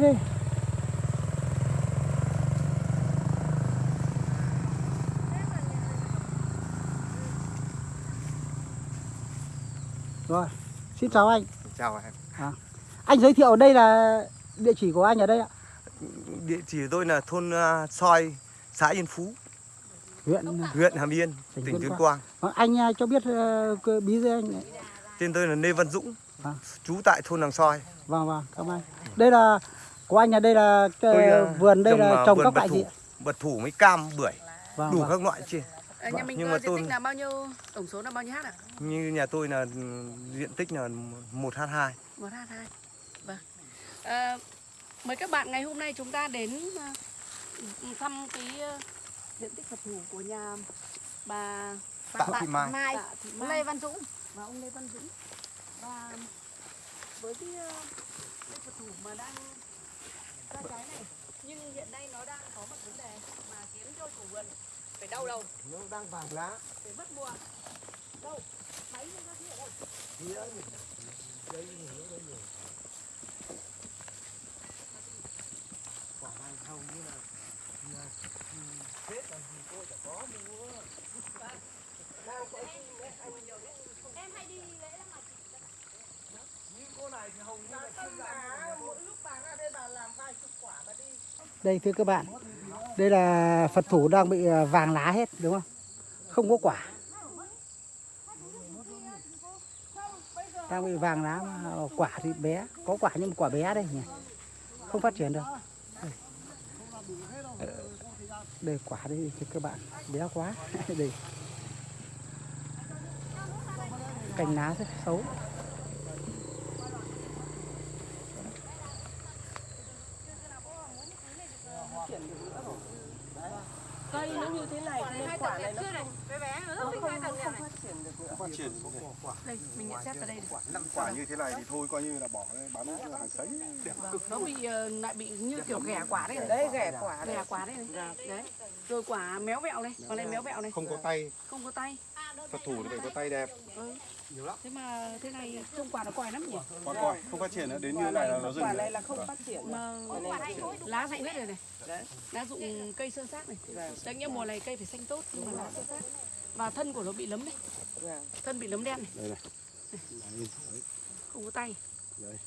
Đây. Rồi, xin chào anh. Chào em. Anh giới thiệu đây là địa chỉ của anh ở đây ạ. Địa chỉ của tôi là thôn uh, Soi, xã Yên Phú, Huyện huyện Hàm Yên, Tỉnh tỉnh Tuyên Quang. Quang. Vâng, anh à, cho biết cơ- bí danh anh. Tên tôi là Lê Văn Dũng, Vâng. trú tại thôn Làng Soi. Vâng vâng, cảm ơn. Đây là của anh ở đây là ờ, Tôi, ờ, vườn đây là ờ, trồng các loại thủ, gì? ạ? Bật thủ với cam, bưởi, Vâng, đủ vâng. các loại trên. À, nhà mình Nhưng mà diện tôi- tích là bao nhiêu tổng số là bao nhiêu hát ạ? Như nhà tôi là ừ, diện tích là 1h2. Một hát hai. Vâng. À, mời các bạn ngày hôm nay chúng ta đến thăm cái diện tích Phật thủ của nhà bà Tạ Thị Mai. Tạ Thị Mai. Lê Văn Dũng và ông Lê Văn Dũng và với cái uh, Phật thủ mà đang ra trái này. Nhưng hiện nay nó đang có một vấn đề mà khiến cho chủ vườn phải đau đầu. Nó đang vàng lá. phải mất mùa. Đâu? Máy nó ra ở đâu Quả này hầu như là là, ừ, Tết là gì tôi chả có mua. Đang có nhiều. Em hay đi lễ lắm như cô này thì như là không mỗi lúc ra đây bà làm vài chục quả bà đi. Đây thưa các bạn. Đây là Phật thủ đang bị à, vàng lá hết đúng không? Không có quả. Đang bị vàng lá à, quả thì bé, có quả nhưng mà quả bé đây nhỉ. Không phát triển được. Đây, đây quả đây thưa các bạn, bé quá. đây. Cành lá rất xấu. cây nó như thế này quả này nó Bé bé nó rất thích hai tầng này. Phát triển đây mình nhận xét vào đây này. năm quả như thế này thì thôi coi như là bỏ đấy, bán hàng sấy. Đẹp cực nó bị ờ, lại bị như kiểu ghẻ quả đấy. Đấy ghẻ quả ghẻ quả đấy. Này. đấy rồi quả méo vẹo này quả này méo vẹo này. Không có tay. Không có tay phật thủ thì phải có tay đẹp. Ừ. thế mà thế này trông quả nó còi lắm nhỉ? Con coi không phát triển nữa đến như này là nó dừng quả này là không phát triển. Mà lá rụng hết rồi này. Lá rụng cây sơn sát này. Đấy nghĩa mùa này cây phải xanh tốt nhưng mà lá sơn sát. Và thân của nó bị lấm này Vâng. thân bị lấm đen này. Đây này. Đấy, đấy. không có tay. Đấy.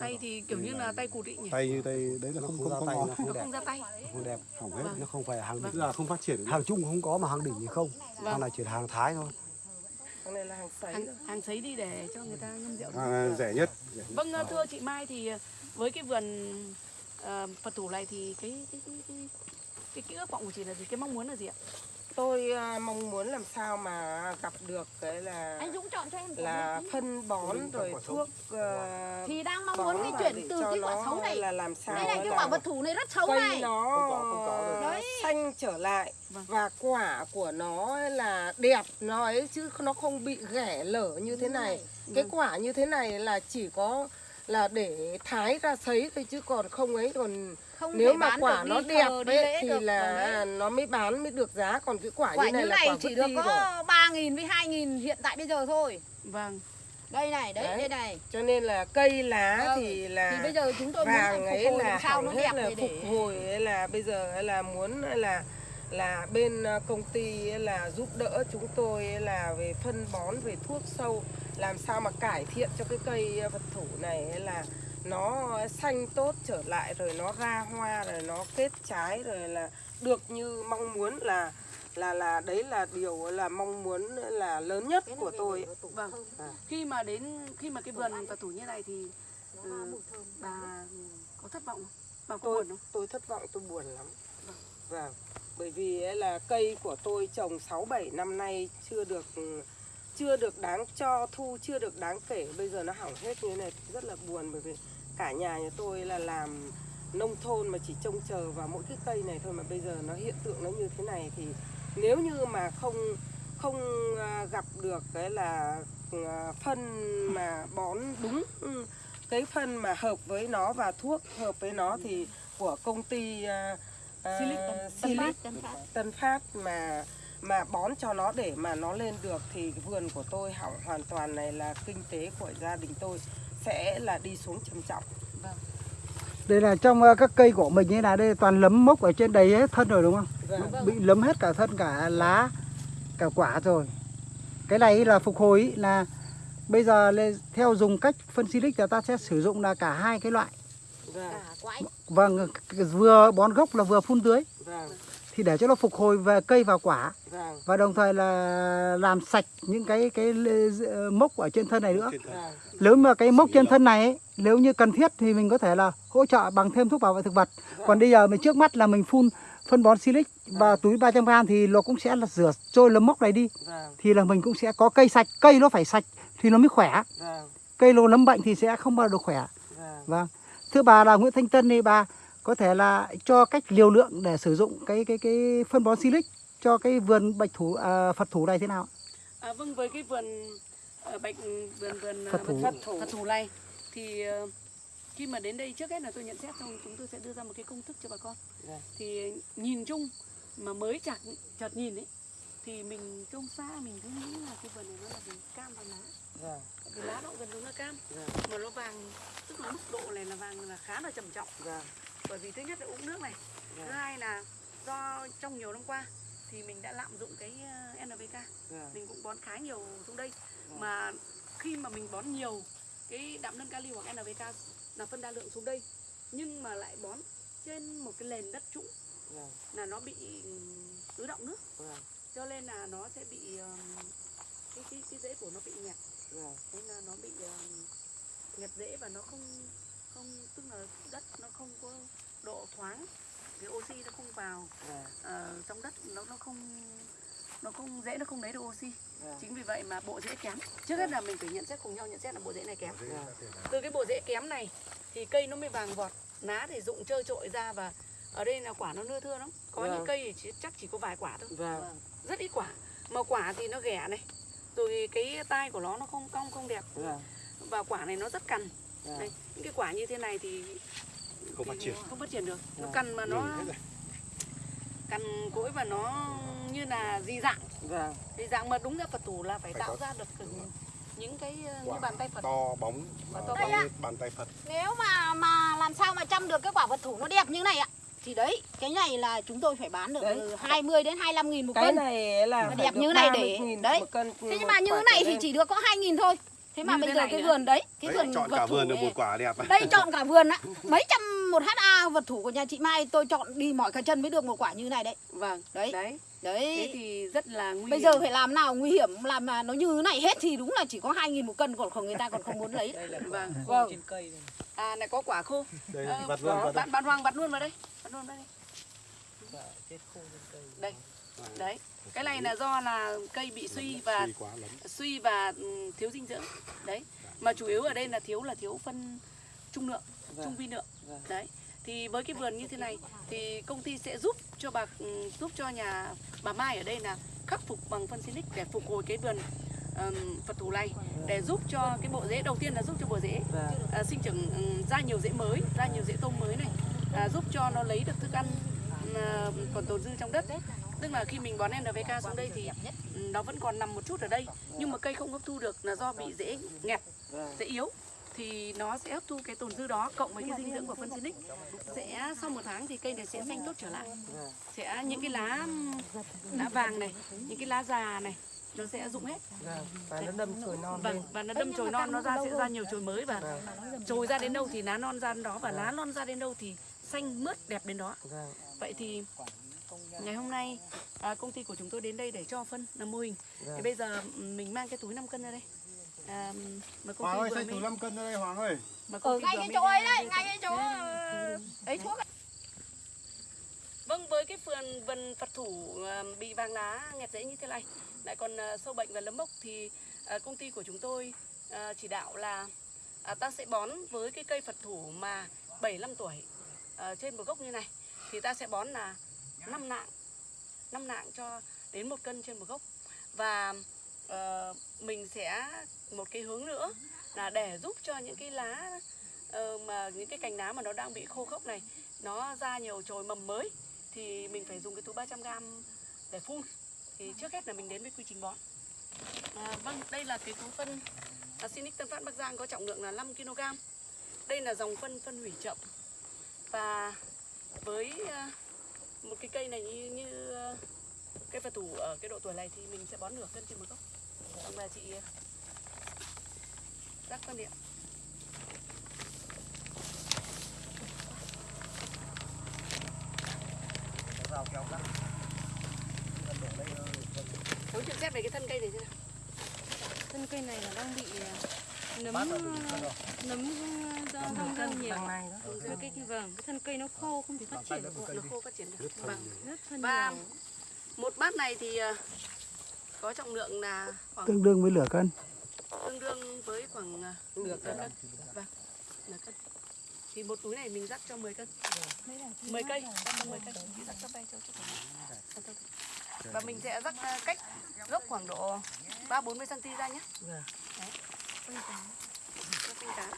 Tay thì kiểu như là tay cụt ý nhỉ tay như tay đấy là không không có ngón nó không ra tay không đẹp hỏng hết Vâng. nó không phải hàng Vâng. tức là không phát triển hàng chung không có mà hàng đỉnh thì không Vâng. hàng này chỉ là hàng thái thôi cái này là hàng sấy hàng, hàng sấy đi để cho người ta ngâm rượu à, rẻ nhất. Vâng thưa chị Mai thì ờ, với cái vườn ờ, Phật thủ này thì cái cái cái cái, cái, cái ước vọng của chị là gì? Cái mong muốn là gì ạ? Tôi à, mong muốn làm sao mà gặp được cái là Anh Dũng chọn cho em là phân bón rồi thuốc ờ, Thì đang mong muốn cái vào chuyển từ cái quả xấu này. là làm sao Đây này cái quả vật thủ này rất xấu cây này. nó Không có, không có rồi. Đấy. xanh trở lại Vâng. và quả của nó là đẹp nó ấy chứ nó không bị ghẻ lở như thế này. cái quả như thế này là chỉ có là để thái ra sấy thôi chứ còn không ấy còn Không nếu mà quả nó đi đẹp ấy thì được. là nó mới bán mới được giá còn cái quả, Quả như này như là này quả chỉ được có 3.000 với 2.000 hiện tại bây giờ thôi Vâng. Đây này, đấy, Đấy. đây này cho nên là cây lá Vâng. thì là Thì bây giờ chúng tôi muốn vàng phục ấy hồi là sao nó đẹp là để phục hồi ấy là bây giờ ấy là muốn là là bên ờ, công ty ấy là giúp đỡ chúng tôi ấy là về phân bón về thuốc sâu làm sao mà cải thiện cho cái cây vật thủ này là nó xanh tốt trở lại rồi nó ra hoa rồi nó kết trái rồi là được như mong muốn là là là đấy là điều là mong muốn là lớn nhất của tôi Vâng. Khi mà đến khi mà cái vườn Phật thủ như này thì ừ, bà có thất vọng không? Bà có tôi buồn không? tôi thất vọng tôi buồn lắm vâng bởi vì là cây của tôi trồng 6 7 năm nay chưa được chưa được đáng cho thu chưa được đáng kể. Bây giờ nó hỏng hết như thế này rất là buồn bởi vì cả nhà nhà tôi là làm nông thôn mà chỉ trông chờ vào mỗi cái cây này thôi mà bây giờ nó hiện tượng nó như thế này thì nếu như mà không không à, gặp được cái là à, phân mà bón đúng ừ, cái phân mà hợp với nó và thuốc hợp với nó thì của công ty uh, Silic, Tân- Tân Phát, Tân Phát mà mà bón cho nó để mà nó lên được thì vườn của tôi hỏng hoàn toàn này là kinh tế của gia đình tôi sẽ là đi xuống trầm trọng. Vâng. đây là trong ờ, các cây của mình như là đây toàn lấm mốc ở trên đầy hết thân rồi đúng không Vâng. bị lấm hết cả thân cả lá cả quả rồi cái này là phục hồi là bây giờ theo dùng cách phân silic là ta sẽ sử dụng là cả hai cái loại Vâng. Vâng vừa bón gốc là vừa phun tưới Vâng. Thì để cho nó phục hồi về cây và quả Vâng. và đồng thời là làm sạch những cái cái lê- mốc ở trên thân này nữa thân. Vâng. nếu mà cái mốc trên thân này ấy, nếu như cần thiết thì mình có thể là hỗ trợ bằng thêm thuốc bảo vệ thực vật còn bây giờ mình trước mắt là mình phun phân bón silic và túi 300 g thì nó cũng sẽ là rửa trôi lấm mốc này đi Vâng. thì là mình cũng sẽ có cây sạch cây nó phải sạch thì nó mới khỏe Vâng. cây nó nấm bệnh thì sẽ không bao giờ được khỏe Vâng. vâng thưa bà là Nguyễn Thanh Tân thì bà có thể là cho cách liều lượng để sử dụng cái cái cái phân bón silic cho cái vườn bạch thủ à, Phật thủ này thế nào À, vâng với cái vườn ờ, bạch vườn vườn ờ, Phật thủ. Phật thủ Phật thủ này thì ờ, khi mà đến đây trước hết là tôi nhận xét xong chúng tôi sẽ đưa ra một cái công thức cho bà con. Vâng. Thì nhìn chung mà mới chặt chợt nhìn ấy thì mình trông xa mình cứ nghĩ là cái vườn này nó là vườn cam và lá. Vâng. Tại Vì lá nó cũng gần giống là cam Vâng. mà nó vàng tức là mức độ này là vàng là khá là trầm trọng Vâng. Bởi vì thứ nhất là uống nước này thứ Vâng. hai là do trong nhiều năm qua thì mình đã lạm dụng cái ờ, NPK Vâng. mình cũng bón khá nhiều xuống đây Vâng. mà khi mà mình bón nhiều cái đạm nâng kali hoặc NPK là phân đa lượng xuống đây nhưng mà lại bón trên một cái nền đất trũng Vâng. là nó bị ừm, ứ động nước Vâng. cho nên là nó sẽ bị ừm, cái cái cái rễ của nó bị nhạt Vâng. thế là nó bị nhạt rễ và nó không không tức là đất nó không có độ thoáng cái oxy nó không vào Vâng. ờ, trong đất nó nó không nó không dễ nó không lấy được oxy Vâng. chính vì vậy mà bộ rễ kém trước hết là mình phải nhận xét cùng nhau nhận xét là bộ rễ này kém Vâng. từ cái bộ rễ kém này thì cây nó mới vàng vọt lá thì rụng trơ trội ra và ở đây là quả nó nưa thưa lắm có Vâng. những cây thì chắc chỉ có vài quả thôi Vâng. rất ít quả mà quả thì nó ghẻ này rồi cái tai của nó nó không cong không đẹp Vâng. và quả này nó rất cằn Đây những cái quả như thế này thì Không phát thì triển. không phát triển được nó Vâng. cằn mà nó rồi. cằn cỗi và nó như là di dạng Vâng. di dạng mà đúng ra phật thủ là phải Phải tạo có. ra được những cái ờ, như Quả bàn tay phật To bóng Và và to bằng bóng. như bàn tay Phật. Nếu mà mà làm sao mà chăm được cái quả vật thủ nó đẹp như này ạ thì đấy cái này là chúng tôi phải bán được Đấy. từ 20 đến 25 nghìn một Cái cân này là đẹp như này để- 30.000 đấy. thế nhưng mà như thế này thì chỉ được có 2 nghìn thôi thế mà Như bây thế giờ cái vườn đấy cái Đấy, vườn chọn vật cả thủ vườn được một quả đẹp. đây chọn cả vườn á mấy trăm một ha vật thủ của nhà chị Mai tôi chọn đi mỏi cả chân mới được một quả như này đấy. Vâng đấy. đấy. Đấy. Thế thì rất là nguy bây hiểm. giờ phải làm nào nguy hiểm làm mà nó như thế này hết thì đúng là chỉ có 2 nghìn một cân còn không người ta còn không muốn lấy. Vâng. vâng à này có quả khô. Đây, Ờ, vặt luôn, có. vặt bạn bạn hoàng vặt luôn vào đây. Vặt luôn vào đây. Đây đấy cái này là do là cây bị suy và Suy quá lắm. suy và ừm, thiếu dinh dưỡng đấy mà chủ yếu ở đây là thiếu là thiếu phân trung lượng Vâng. trung vi lượng Vâng. đấy thì với cái vườn như thế này thì công ty sẽ giúp cho bà ừm, giúp cho nhà bà Mai ở đây là khắc phục bằng phân Silic để phục hồi cái vườn ừm, Phật thủ này để giúp cho cái bộ rễ đầu tiên là giúp cho bộ rễ Vâng. à, sinh trưởng ra nhiều rễ mới ra nhiều rễ tôm mới này à, giúp cho nó lấy được thức ăn à, còn tồn dư trong đất tức là khi mình bón NPK xuống đây thì nó vẫn còn nằm một chút ở đây nhưng mà cây không hấp thu được là do bị rễ nghẹt Vâng. rễ yếu thì nó sẽ hấp thu cái tồn dư đó cộng với cái dinh dưỡng của phân Silic sẽ sau một tháng thì cây này sẽ xanh tốt trở lại Vâng. sẽ những cái lá lá vàng này những cái lá già này nó sẽ rụng hết Vâng. Và nó đâm chồi non vâng và nó đâm chồi non nó ra sẽ ra nhiều chồi mới và Vâng. chồi ra đến đâu thì lá non ra đến đó và lá non ra đến đâu thì xanh mướt đẹp đến đó Vâng. vậy thì ngày hôm nay à, công ty của chúng tôi đến đây để cho phân làm mô hình thì Vâng. bây giờ ừm, mình mang cái túi 5 cân ra đây à, mà công Hoàng ty ơi, mới thử 5 cân ra đây Hoàng ơi. mà công ở ty ngay cái chỗ ấy đấy ngay cái chỗ ờ, ấy thuốc ấy. Vâng, với cái vườn vườn Phật thủ à, bị vàng lá nghẹt rễ như thế này, lại còn à, sâu bệnh và nấm mốc thì à, công ty của chúng tôi chỉ đạo là ta sẽ bón với cái cây Phật thủ mà 75 tuổi à, trên một gốc như này thì ta sẽ bón là 5 nạng, 5 nạng cho đến một cân trên một gốc. Và uh, mình sẽ một cái hướng nữa là để giúp cho những cái lá uh, mà những cái cành lá mà nó đang bị khô khốc này nó ra nhiều chồi mầm mới thì mình phải dùng cái túi 300 g để phun. Thì trước hết là mình đến với quy trình bón. À, vâng đây là cái túi phân à, Sinic Tân Phát Bắc Giang có trọng lượng là 5 kg đây là dòng phân phân hủy chậm. Và với uh, một cái cây này như như ờ, cây phật thủ ở cái độ tuổi này thì mình sẽ bón nửa cân trên một gốc. Ông bà chị ờ, rắc phân điện. Rau keo rắc Muốn nhận xét về cái thân cây này thế nào? thân cây này là đang bị à, nấm là nấm rêu nhiều Đằng này đó. cái cây vâng cái thân cây nó khô không thể phát triển được Nó khô phát triển được. Vâng. rất thân Và nhiều một bát này thì ờ, có trọng lượng là khoảng tương đương với lửa cân tương đương với khoảng ờ, Nửa cân. Vâng, nửa cân. Thì một túi này mình rắc cho 10 cân. 10 cây, rắc cho 10 cây. Rắc cho bay cho mái. Và mình sẽ rắc ờ, cách gốc khoảng độ 3 40 cm ra nhé. Vâng. Cho tinh tán.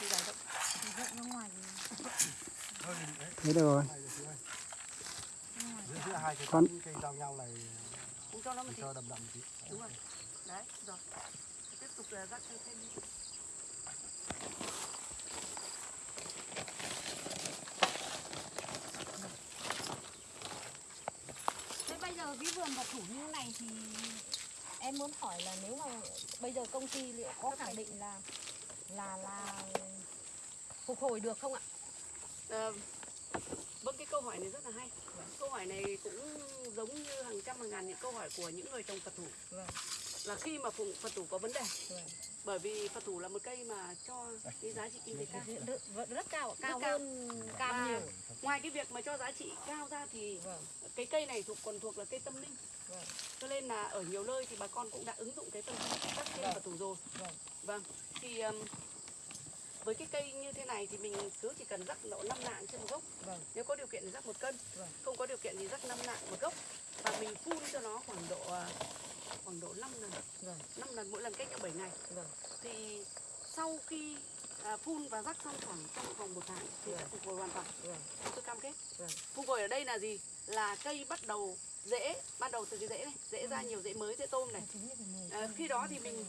Thì dài rộng thế được rồi giữa hai cái Con- cây giao nhau này Cũng cho nó một tí. cho đầm đầm tí Đúng rồi. Đấy, rồi. Tiếp tục là rắc thêm thêm đi. Thế bây giờ cái vườn vật thủ như này thì em muốn hỏi là nếu mà bây giờ công ty liệu có khẳng định là là là phục hồi được không ạ? Ờ, vâng cái câu hỏi này rất là hay câu hỏi này cũng giống như hàng trăm hàng ngàn những câu hỏi của những người trồng phật thủ Vâng. là khi mà phụng phật thủ có vấn đề Vâng. bởi vì phật thủ là một cây mà cho cái giá trị kinh tế cao Rất, rất, rất cao, ạ, cao cao. hơn cam nhiều. ngoài cái việc mà cho giá trị cao ra thì Vâng. cái cây này thuộc còn thuộc là cây tâm linh Vâng. cho nên là ở nhiều nơi thì bà con cũng đã ứng dụng cái tâm linh các trên Vâng. phật thủ rồi Vâng. vâng thì um, với cái cây như thế này thì mình cứ chỉ cần rắc độ 5 nạng trên một gốc Vâng. nếu có điều kiện thì rắc một cân Vâng. không có điều kiện thì rắc 5 nạng một gốc và mình phun cho nó khoảng độ à, khoảng độ 5 lần Vâng. 5 lần mỗi lần cách nhau 7 ngày Vâng. thì sau khi à, phun và rắc xong khoảng trong vòng một tháng thì sẽ phục hồi hoàn toàn Vâng. tôi cam kết Vâng. phục hồi ở đây là gì là cây bắt đầu rễ ban đầu từ cái rễ này rễ ra nhiều rễ mới rễ tôm này à, khi đó thì mình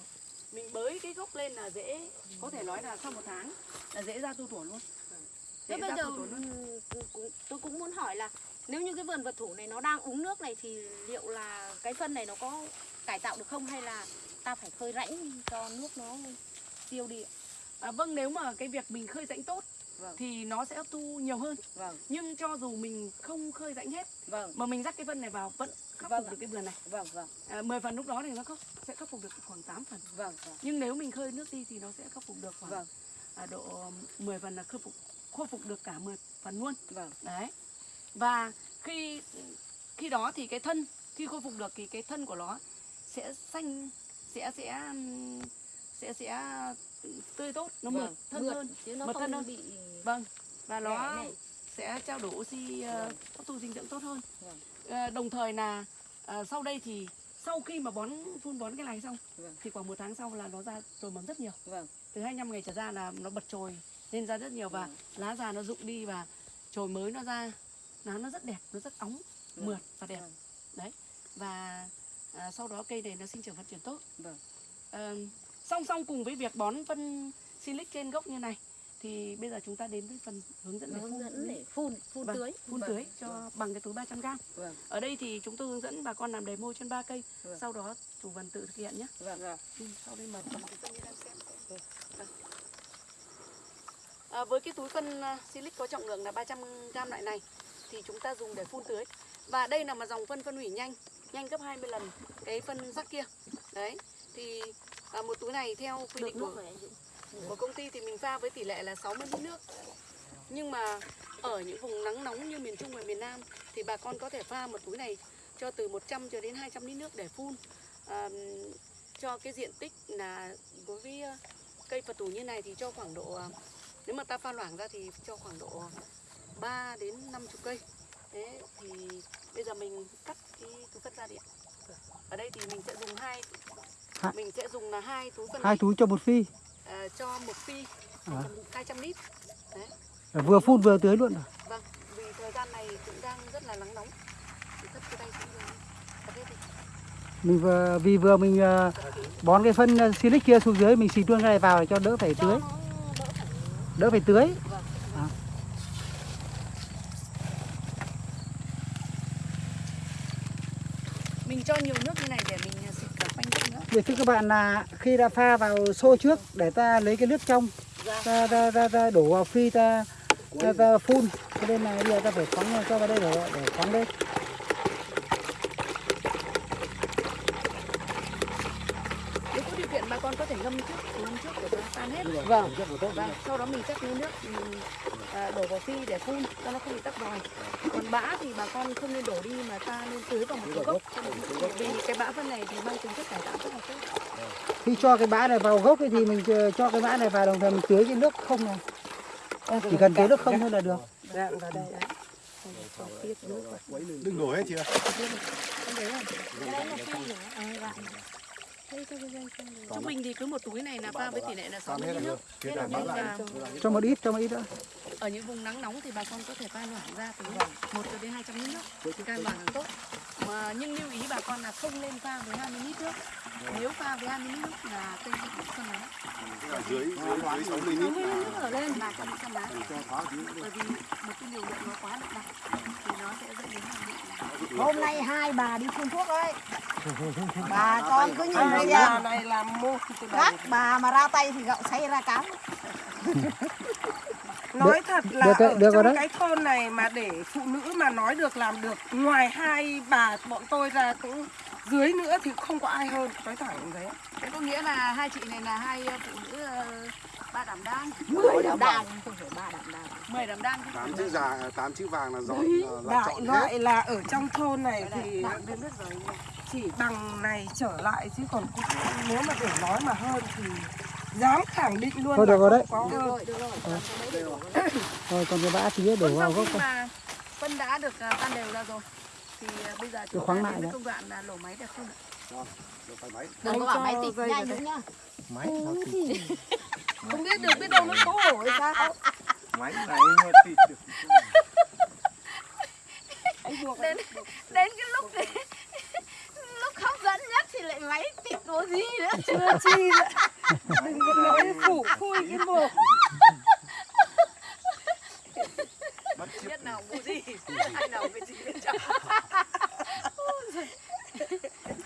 mình bới cái gốc lên là rễ có thể nói là sau một tháng là rễ ra tu tủa luôn Thế bây giờ tôi cũng muốn hỏi là nếu như cái vườn vật thủ này nó đang uống nước này thì liệu là cái phân này nó có cải tạo được không hay là ta phải khơi rãnh cho nước nó tiêu đi ạ? à, vâng nếu mà cái việc mình khơi rãnh tốt Vâng. thì nó sẽ hấp thu nhiều hơn. Vâng, nhưng cho dù mình không khơi rãnh hết vâng, mà mình rắc cái phân này vào vẫn khắc Vâng phục ạ. được cái vườn này. Vâng, vâng, à, 10 phần lúc đó thì nó khắc, sẽ khắc phục được khoảng 8 phần. Vâng, vâng, nhưng nếu mình khơi nước đi thì nó sẽ khắc phục được khoảng Vâng. à, độ 10 phần là khôi phục khôi phục được cả 10 phần luôn. Vâng, đấy. Và khi khi đó thì cái thân khi khôi phục được thì cái thân của nó sẽ xanh sẽ sẽ ừm, sẽ sẽ tươi tốt nó mượt vâng, thân mượt, hơn chứ nó mượt thân hơn. bị vâng và nó sẽ trao đổi oxy ờ, Vâng. hấp thu dinh dưỡng tốt hơn Vâng. Ờ, đồng thời là ờ, sau đây thì sau khi mà bón phun bón cái này xong Vâng. thì khoảng một tháng sau là nó ra trồi mầm rất nhiều Vâng, từ 25 ngày trở ra là nó bật trồi lên ra rất nhiều và Vâng. lá già nó rụng đi và trồi mới nó ra lá nó rất đẹp nó rất óng Vâng. mượt và đẹp Vâng. đấy và à, sau đó cây này nó sinh trưởng phát triển tốt Vâng. Ờ, song song cùng với việc bón phân silic trên gốc như này thì bây giờ chúng ta đến với phần hướng dẫn hướng phun dẫn để phun, phun Vâng, tưới. phun Vâng, tưới cho bằng cái túi 300 g Vâng. ở đây thì chúng tôi hướng dẫn bà con làm demo trên 3 cây Vâng. sau đó chủ vườn tự thực hiện nhé Vâng, vâng. Ừ, sau đây mời xem. Vâng. À, với cái túi phân uh, silic có trọng lượng là 300 g loại này thì chúng ta dùng để phun tưới. Và đây là một dòng phân phân hủy nhanh, nhanh gấp 20 lần cái phân rắc kia. Đấy. Thì à, một túi này theo quy định của, của công ty thì mình pha với tỷ lệ là 60 lít nước. Nhưng mà ở những vùng nắng nóng như miền Trung và miền Nam thì bà con có thể pha một túi này cho từ 100 cho đến 200 lít nước để phun à, cho cái diện tích là đối với ờ, cây Phật tủ như này thì cho khoảng độ ờ, nếu mà ta pha loãng ra thì cho khoảng độ 3 đến 50 cây. Thế thì bây giờ mình cắt cái túi phân ra đi ạ. Ở đây thì mình sẽ dùng hai Hai- mình sẽ dùng là hai túi phân hai túi cho một phi. Ờ, cho một phi À. 200 lít. Đấy. vừa phun vừa tưới luôn rồi Vâng, vì thời gian này cũng đang rất là nắng nóng. Cái tay mình vừa vì vừa mình ờ, bón cái phân ờ, silic kia xuống dưới mình xịt luôn cái này vào để cho đỡ phải tưới. đỡ phải đỡ phải tưới. Mình cho nhiều nước như này để mình xịt cả quanh gốc nữa để thưa các bạn là khi đã pha vào xô trước để ta lấy cái nước trong ta, ta, ta, ta đổ vào phi ta, ta, ta phun. Cho nên là bây giờ ta phải phóng cho vào đây để, để phóng lên nếu có điều kiện bà con có thể ngâm trước ngâm trước tan hết vâng. Vâng sau đó mình chắc lấy nước mình à, đổ vào phi để phun cho nó không bị tắc vòi còn bã thì bà con không nên đổ đi mà ta nên tưới vào một cái gốc. Vì cái bã phân này thì mang tính chất cải tạo rất là tốt. Khi cho cái bã này vào gốc ấy thì mình cho- cho cái bã này vào đồng thời mình tưới cái nước không này. Chỉ cần tưới nước không thôi là được. Đạn vào đây đấy. đừng đổ hết chị ạ trung bình thì cứ một túi này là pha với tỷ lệ là 60 lít nước. là cho một ít cho một ít nữa ở những vùng nắng nóng thì bà con có thể pha loãng ra từ 1 cho đến 200 lít nước. Càng loãng càng tốt. Mà nhưng lưu ý bà con là không nên pha với 20 lít nước. Nếu pha với 20 lít nước là cây sẽ bị phân lá dưới dưới dưới sáu mươi lít nước ở lên là con bị phân lá bởi vì một cái liều lượng nó quá đậm đặc thì nó sẽ dẫn đến hàm lượng Hôm nay hai bà đi phun thuốc đấy. Bà con cứ nhìn bây bà giờ này làm mô từ đầu. các bà mà ra tay thì gạo xay ra cám. Nói thật là được đấy, ở được trong đấy. cái thôn này mà để phụ nữ mà nói được làm được ngoài hai bà bọn tôi ra cũng dưới nữa thì không có ai hơn nói thẳng như thế thế có nghĩa là hai chị này là hai ờ, phụ nữ ờ, ba đảm đang. Mười đảm đang. không phải ba đảm đang. mười đảm đang tám không chữ già tám chữ vàng là dọn là đại chọn hết. loại là ở trong thôn này thì rồi. chỉ bằng này trở lại chứ còn cũng, nếu mà để nói mà hơn thì dám khẳng định luôn Thôi được rồi đấy. không có. Hơn rồi được rồi. Thôi còn cái bã thì đổ vào gốc thôi. phân đã được à, tan đều ra rồi thì à, bây giờ chúng khoáng ta lại công đoạn là lổ máy để phun ạ. được phải máy. Đừng có bảo máy tịt nhanh đúng nhá. máy nó thịt không biết được biết đâu nó xấu hổ hay sao? Máy này nó thịt được. Đến đến cái lúc lúc hấp dẫn nhất thì lại máy tịt có gì nữa. chưa chi nữa đừng có nói phủ khui cái mồm Biết nào mua gì, anh nào biết gì biết chọn.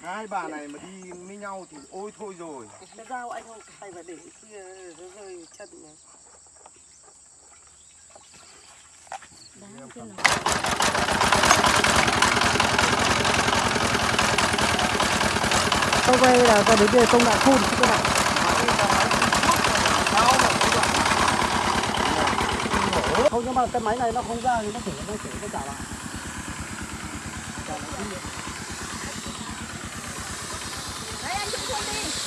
Hai bà này mà đi với nhau thì ôi thôi rồi. Cái dao anh không? Cài vào để kia nó rơi chân này. Sau đây là ta đến đây công đoạn phun các bạn. Không nhưng mà cái máy này nó không ra thì nó phải nó phải nó trả lại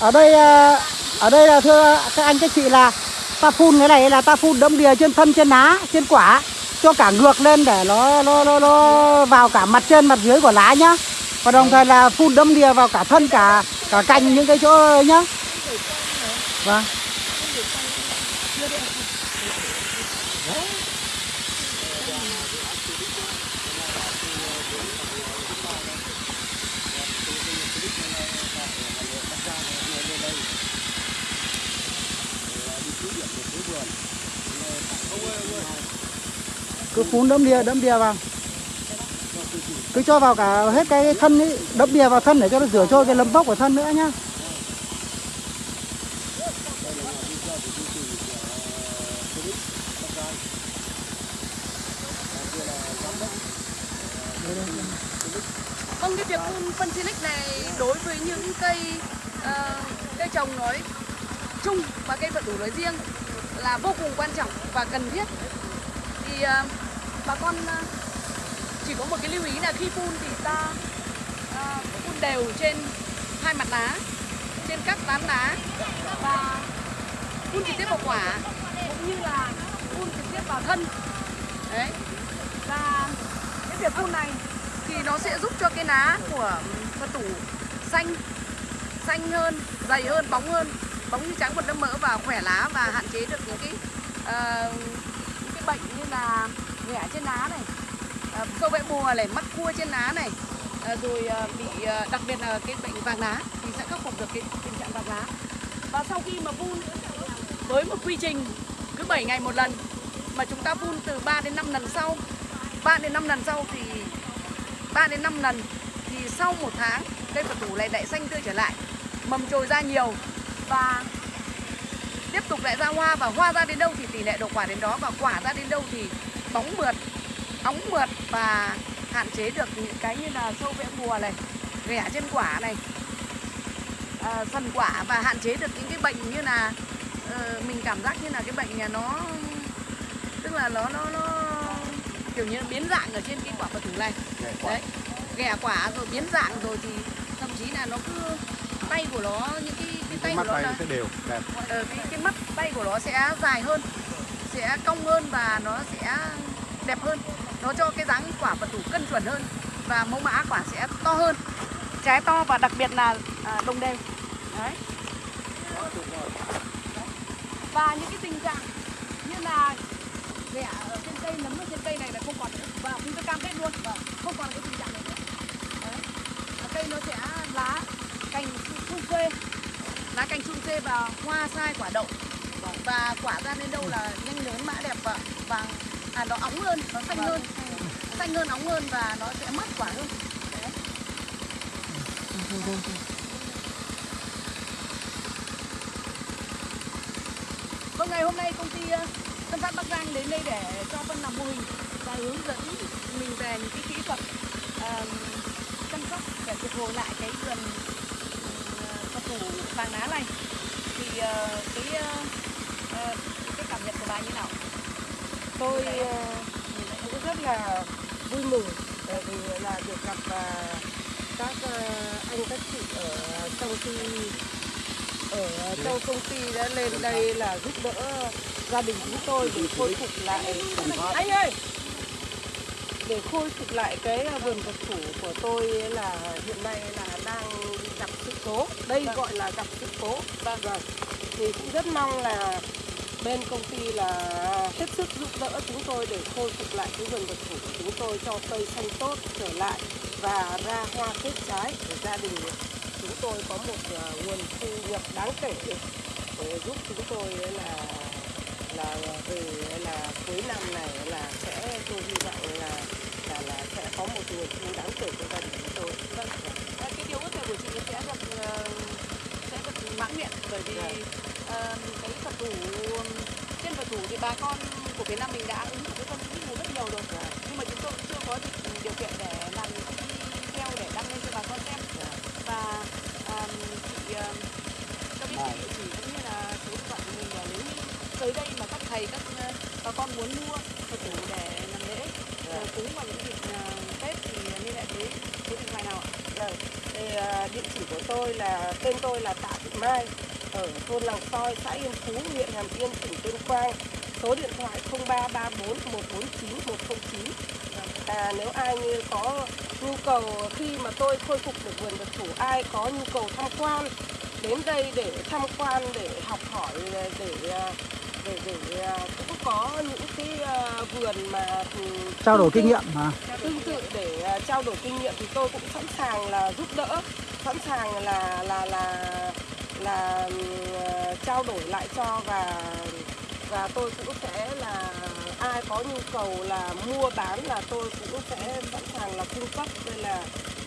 ở đây à, ở đây là thưa các anh các chị là ta phun cái này là ta phun đẫm đìa trên thân trên lá trên quả cho cả ngược lên để nó nó nó, nó vào cả mặt trên mặt dưới của lá nhá. Và đồng thời là phun đâm đìa vào cả thân cả cả cành những cái chỗ nhá. Vâng. Cứ phun đẫm đìa đẫm đìa vào. Cứ cho vào cả hết cái thân ấy đẫm đìa vào thân để cho nó rửa trôi cái lấm bốc của thân nữa nhá Vâng, cái việc phun phân Silic này đối với những cây ờ, cây trồng nói chung và cây vận đủ nói riêng là vô cùng quan trọng và cần thiết. Bà con ờ, chỉ có một cái lưu ý là khi phun thì ta ờ, phun đều trên hai mặt lá, trên các tán lá và phun trực tiếp vào quả cũng như là phun trực tiếp vào thân. Đấy. Và cái việc phun này thì nó sẽ giúp cho cái lá của phật tủ xanh xanh hơn dày hơn bóng hơn bóng như trắng bột đâm mỡ và khỏe lá và hạn chế được những cái uh, những cái bệnh như là nghẻ trên lá này uh, sâu vẽ mùa này mắc cua trên lá này ờ, rồi ờ, bị ờ, đặc biệt là cái bệnh vàng lá thì sẽ khắc phục được cái tình trạng vàng lá. Và sau khi mà vun với một quy trình cứ 7 ngày một lần mà chúng ta vun từ 3 đến 5 lần sau 3 đến 5 lần sau thì 3 đến 5 lần thì sau một tháng cây phật thủ này lại xanh tươi trở lại mầm trồi ra nhiều và tiếp tục lại ra hoa và hoa ra đến đâu thì tỷ lệ đậu quả đến đó. Và quả ra đến đâu thì bóng mượt óng mượt và hạn chế được những cái như là sâu vẽ bùa này ghẻ trên quả này. À, phần quả và hạn chế được những cái bệnh như là ờ, mình cảm giác như là cái bệnh nhà nó tức là nó nó nó kiểu như biến dạng ở trên cái quả phật thủ này. Đấy ghẻ quả rồi biến dạng rồi thì thậm chí là nó cứ tay của nó những cái tay mắt của nó tay sẽ đều đẹp. Ờ, cái, cái mắt tay của nó sẽ dài hơn sẽ cong hơn và nó sẽ đẹp hơn. Nó cho cái dáng quả phật thủ cân chuẩn hơn và mẫu mã quả sẽ to hơn. Trái to và đặc biệt là à, đồng đều. Đấy. Và những cái tình trạng như là ghẻ ở trên cây nấm ở trên cây này là không còn nữa. Và chúng tôi cam kết luôn và không còn cái tình trạng này nữa. Đấy. Và cây nó sẽ lá cành su phê lá cành trung xê và hoa sai quả đậu. Và quả ra đến đâu là nhanh lớn mã đẹp và vàng à nó óng hơn nó xanh hơn. Xanh hơn óng hơn và nó sẽ mất quả hơn. Đấy. vâng ngày hôm nay công ty ờ, Tân Phát Bắc Giang đến đây để cho phân làm mô hình và hướng dẫn mình về những cái kỹ thuật ờ, chăm sóc để phục hồi lại cái vườn thủ vàng lá này. Thì ờ, cái ờ, cái cảm nhận của bà như nào? Tôi ờ, cũng rất là vui mừng bởi vì là được gặp ờ, các ờ, anh các chị ở trong ty ở trong công ty đã lên đây là giúp đỡ gia đình chúng tôi để khôi phục lại. Anh ơi! Để khôi phục lại cái vườn vật thủ của tôi là hiện nay là đang gặp sự cố. Đây gọi là gặp sự cố. Vâng. Vâng. Thì cũng rất mong là bên công ty là hết sức giúp đỡ chúng tôi để khôi phục lại cái vườn vật thủ của chúng tôi cho cây xanh tốt trở lại và ra hoa kết trái. Để gia đình chúng tôi có một ờ, nguồn thu nhập đáng kể để giúp chúng tôi là là về là cuối năm này là sẽ tôi hy vọng là là là sẽ có một nguồn thu đáng kể cho gia đình chúng tôi. vâng Điều ước này của chị sẽ được ờ, sẽ được mãn nguyện bởi vì ờ, cái phật thủ trên phật thủ thì bà con của Việt Nam mình đã ứng dụng cái phân tích này rất nhiều rồi. Nhưng mà chúng tôi cũng chưa có điều kiện để làm video để đăng lên cho bà con xem. Và ờm, chị ờm, cho biết địa chỉ cũng như là số điện thoại của mình để nếu như tới đây mà các thầy các bà con muốn mua phật thủ để làm lễ ờ, cúng vào những dịp ờ, Tết thì liên hệ với số điện thoại nào ạ? Vâng, thì, của tôi là tên tôi là Tạ Thị Mai ở thôn Làng Soi, xã Yên Phú, huyện Hàm Yên, tỉnh Tuyên Quang. Số điện thoại 0334 149 109. À, nếu ai như có nhu cầu khi mà tôi khôi phục được vườn vật thủ, ai có nhu cầu tham quan đến đây để tham quan để học hỏi để để à, để, để à, cũng có những cái à, vườn mà trao đổi kinh nghiệm mà tương tự để trao đổi kinh nghiệm thì tôi cũng sẵn sàng là giúp đỡ sẵn sàng là là là là à, trao đổi lại cho và và tôi cũng sẽ là ai có nhu cầu là mua bán là tôi cũng sẽ sẵn sàng là cung cấp đây là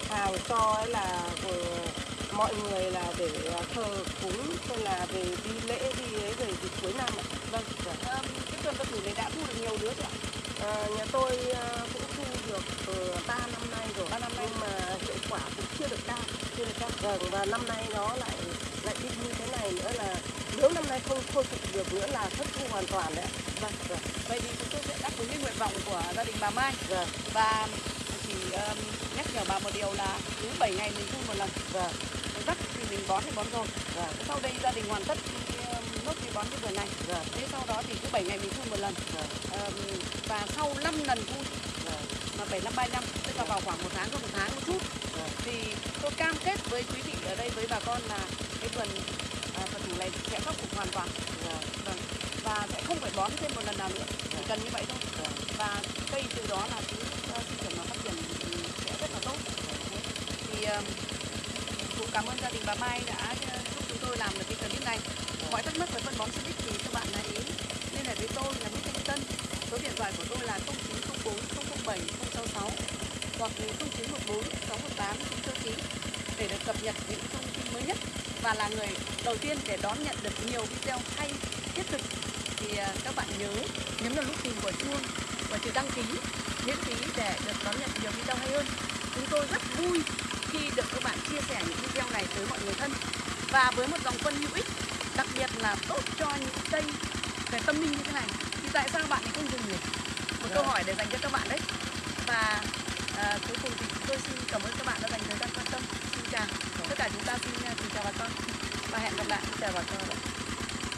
hàng cho ấy là vừa mọi người là để à, thờ cúng hay là về đi lễ đi ấy về dịp cuối năm ạ. Vâng. Ờm, cái vườn phật thủ này đã thu được nhiều đứa chưa ạ? À, nhà tôi à, cũng thu được từ 3 năm nay rồi. 3 năm nay mà hiệu quả cũng chưa được cao, chưa được cao. Vâng và năm nay nó lại lại đi như thế này nữa là nếu năm nay không khôi phục được nữa là thất thu hoàn toàn đấy. Vâng, vâng, Vậy thì chúng tôi sẽ đáp ứng cái nguyện vọng của gia đình bà Mai. Vâng, và chỉ ờm, nhắc nhở bà một điều là cứ 7 ngày mình phun một lần. Vâng, đất thì mình bón thì bón rồi. Vâng, sau đây gia đình hoàn tất nốt cái bón cái vườn này. Vâng, thế sau đó thì cứ 7 ngày mình phun một lần. Vâng, Ờm, và sau 5 lần phun vâng, mà 7 năm 3 năm. Tức là vào khoảng một tháng có một tháng một chút. vâng thì tôi cam kết với quý vị ở đây với bà con là cái vườn à, phật thủ này sẽ khắc phục hoàn toàn. Dạ, vâng. và sẽ không phải bón thêm một lần nào nữa. Chỉ cần như vậy thôi. Dạ. Và cây từ đó là cứ à, sinh trưởng và phát triển sẽ rất là tốt. Dạ. Thì à, cũng cảm ơn gia đình bà Mai đã à, giúp chúng tôi làm được cái clip này. Mọi thắc mắc về phân bón Silic thì các bạn hãy liên hệ với tôi là Nguyễn Thanh Tân. Số điện thoại của tôi là 0904 007 066 hoặc 0914 618 999 để được cập nhật những thông tin mới nhất và là người đầu tiên để đón nhận được nhiều video hay thiết thực thì à, các bạn nhớ nhấn vào nút tìm của chuông và chữ đăng ký miễn phí để được đón nhận nhiều video hay hơn. Chúng tôi rất vui khi được các bạn chia sẻ những video này tới mọi người thân. Và với một dòng phân hữu ích đặc biệt là tốt cho những cây về tâm linh như thế này thì tại sao bạn không dùng nhỉ? Một câu hỏi để dành cho các bạn đấy. Và à, cuối cùng thì tôi xin cảm ơn các bạn đã dành thời gian quan tâm xin chào. Tất cả chúng ta xin xin chào bà con. Và hẹn gặp lại. Xin chào bà con